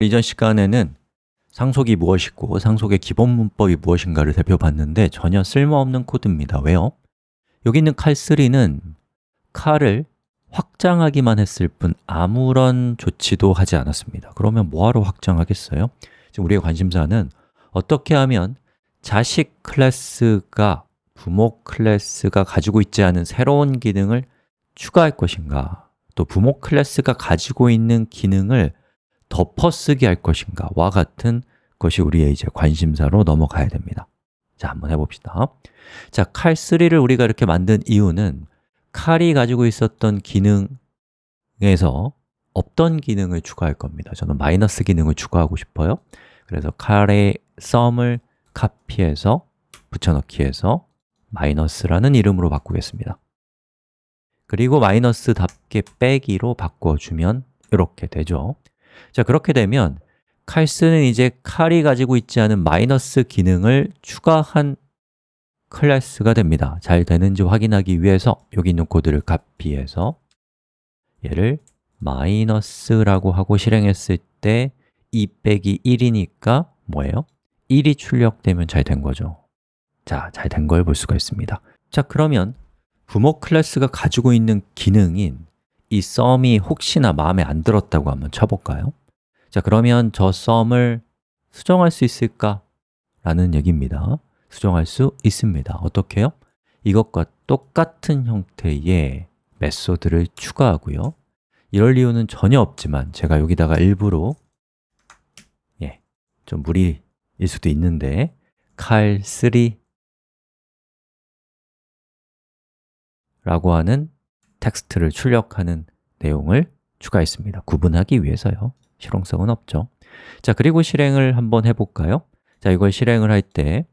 이전 시간에는 상속이 무엇이고 상속의 기본 문법이 무엇인가를 살펴봤는데 전혀 쓸모없는 코드입니다 왜요? 여기 있는 칼3는 칼을 확장하기만 했을 뿐 아무런 조치도 하지 않았습니다 그러면 뭐하러 확장하겠어요? 지금 우리의 관심사는 어떻게 하면 자식 클래스가 부모 클래스가 가지고 있지 않은 새로운 기능을 추가할 것인가 또 부모 클래스가 가지고 있는 기능을 덮어쓰기 할 것인가? 와 같은 것이 우리의 이제 관심사로 넘어가야 됩니다. 자, 한번 해봅시다. 자, 칼3를 우리가 이렇게 만든 이유는 칼이 가지고 있었던 기능에서 없던 기능을 추가할 겁니다. 저는 마이너스 기능을 추가하고 싶어요. 그래서 칼의 썸을 카피해서 붙여넣기해서 마이너스라는 이름으로 바꾸겠습니다. 그리고 마이너스답게 빼기로 바꿔주면 이렇게 되죠 자, 그렇게 되면 칼스는 이제 칼이 가지고 있지 않은 마이너스 기능을 추가한 클래스가 됩니다. 잘 되는지 확인하기 위해서 여기 있는 코드를 카피해서 얘를 마이너스라고 하고 실행했을 때 2 빼기 1이니까 뭐예요? 1이 출력되면 잘 된 거죠. 자, 잘 된 걸 볼 수가 있습니다. 자, 그러면 부모 클래스가 가지고 있는 기능인 이 썸이 혹시나 마음에 안 들었다고 한번 쳐볼까요? 자, 그러면 저 썸을 수정할 수 있을까? 라는 얘기입니다 수정할 수 있습니다 어떻게요? 이것과 똑같은 형태의 메소드를 추가하고요 이럴 이유는 전혀 없지만 제가 여기다가 일부러 예, 좀 무리일 수도 있는데 칼3 라고 하는 텍스트를 출력하는 내용을 추가했습니다. 구분하기 위해서요. 실용성은 없죠. 자, 그리고 실행을 한번 해볼까요? 자, 이걸 실행을 할 때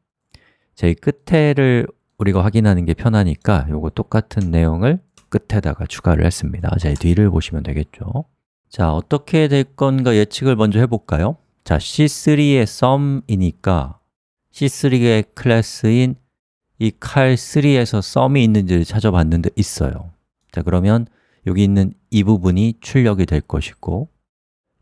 제일 끝에를 우리가 확인하는 게 편하니까 요거 똑같은 내용을 끝에다가 추가를 했습니다. 자, 뒤를 보시면 되겠죠. 자, 어떻게 될 건가 예측을 먼저 해볼까요? 자, C3의 sum이니까 C3의 클래스인 이 칼3에서 sum이 있는지를 찾아봤는데 있어요 자, 그러면 여기 있는 이 부분이 출력이 될 것이고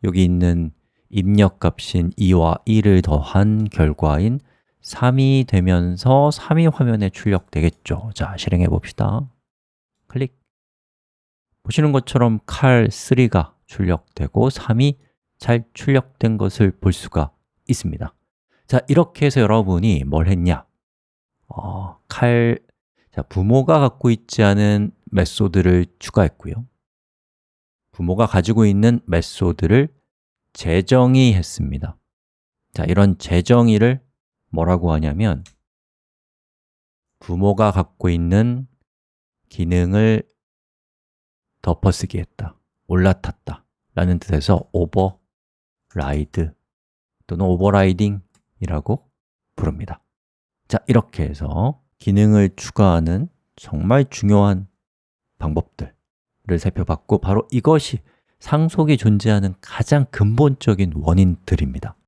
여기 있는 입력 값인 2와 1을 더한 결과인 3이 되면서 3이 화면에 출력되겠죠. 자, 실행해 봅시다. 클릭. 보시는 것처럼 칼 3가 출력되고 3이 잘 출력된 것을 볼 수가 있습니다. 자, 이렇게 해서 여러분이 뭘 했냐? 어, 칼, 자, 부모가 갖고 있지 않은 메소드를 추가했고요. 부모가 가지고 있는 메소드를 재정의 했습니다. 자, 이런 재정의를 뭐라고 하냐면 부모가 갖고 있는 기능을 덮어쓰기 했다, 올라탔다 라는 뜻에서 override 또는 overriding이라고 부릅니다. 자, 이렇게 해서 기능을 추가하는 정말 중요한 방법들을 살펴봤고 바로 이것이 상속이 존재하는 가장 근본적인 원인들입니다